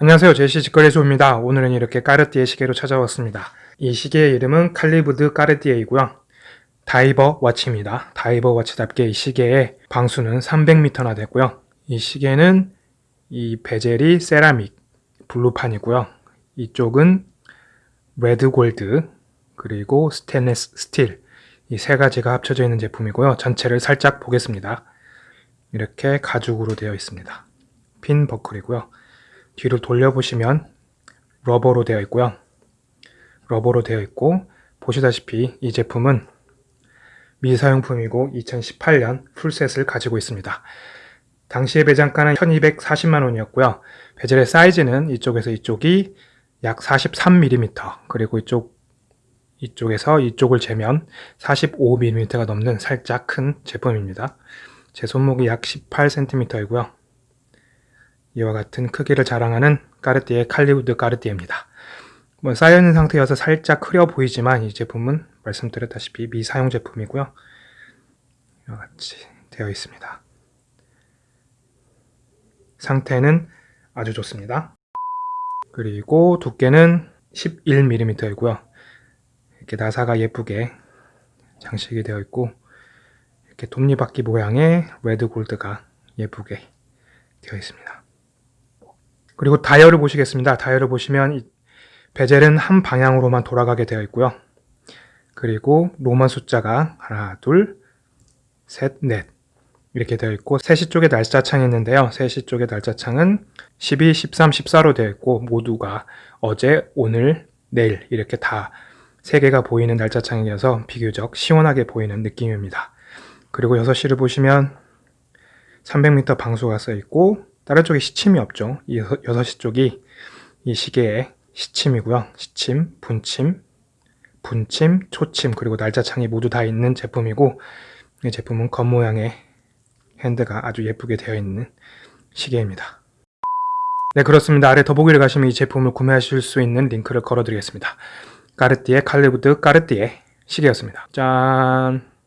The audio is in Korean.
안녕하세요. 제시 직거래소입니다. 오늘은 이렇게 까르띠에 시계로 찾아왔습니다. 이 시계의 이름은 칼리브 드 까르띠에이고요. diver watch입니다. diver watch답게 이 시계의 방수는 300m나 되고요. 이 시계는 이 베젤이 세라믹 블루판이고요. 이쪽은 red gold 그리고 스테인레스 스틸. 이 세 가지가 합쳐져 있는 제품이고요. 전체를 살짝 보겠습니다. 이렇게 가죽으로 되어 있습니다. pin buckle이고요 뒤로 돌려보시면 rubber로 되어 있고요. rubber로 되어 있고 보시다시피 이 제품은 미사용품이고 2018년 full set을 가지고 있습니다. 당시의 매장가는 1240만원이었고요. 베젤의 사이즈는 이쪽에서 이쪽이 약 43mm 그리고 이쪽 이쪽에서 이쪽을 재면 45mm가 넘는 살짝 큰 제품입니다. 제 손목이 약 18cm이고요. 이와 같은 크기를 자랑하는 까르띠에 칼리우드 까르띠에입니다. 뭐 쌓여있는 상태여서 살짝 흐려 보이지만 이 제품은 말씀드렸다시피 미사용 제품이고요. 이와 같이 되어 있습니다. 상태는 아주 좋습니다. 그리고 두께는 11mm이고요. 이렇게 나사가 예쁘게 장식이 되어 있고 이렇게 톱니바퀴 모양의 레드 골드가 예쁘게 되어 있습니다. 그리고 다이얼을 보시겠습니다. 다이얼을 보시면 베젤은 한 방향으로만 돌아가게 되어 있고요. 그리고 로만 숫자가 하나, 둘, 셋, 넷 이렇게 되어 있고 3시 쪽에 날짜창이 있는데요. 3시 쪽에 날짜창은 12, 13, 14로 되어 있고 모두가 어제, 오늘, 내일 이렇게 다 3개가 보이는 날짜창이어서 비교적 시원하게 보이는 느낌입니다. 그리고 6시를 보시면 300m 방수가 써 있고 다른 쪽에 시침이 없죠. 이 6시 쪽이 이 시계의 시침이고요. 시침, 분침, 분침, 초침, 그리고 날짜 창이 모두 다 있는 제품이고 이 제품은 겉모양의 핸드가 아주 예쁘게 되어 있는 시계입니다. 네 그렇습니다. 아래 더보기를 가시면 이 제품을 구매하실 수 있는 링크를 걸어드리겠습니다. 까르띠에 칼리브드 까르띠에 시계였습니다. 짠!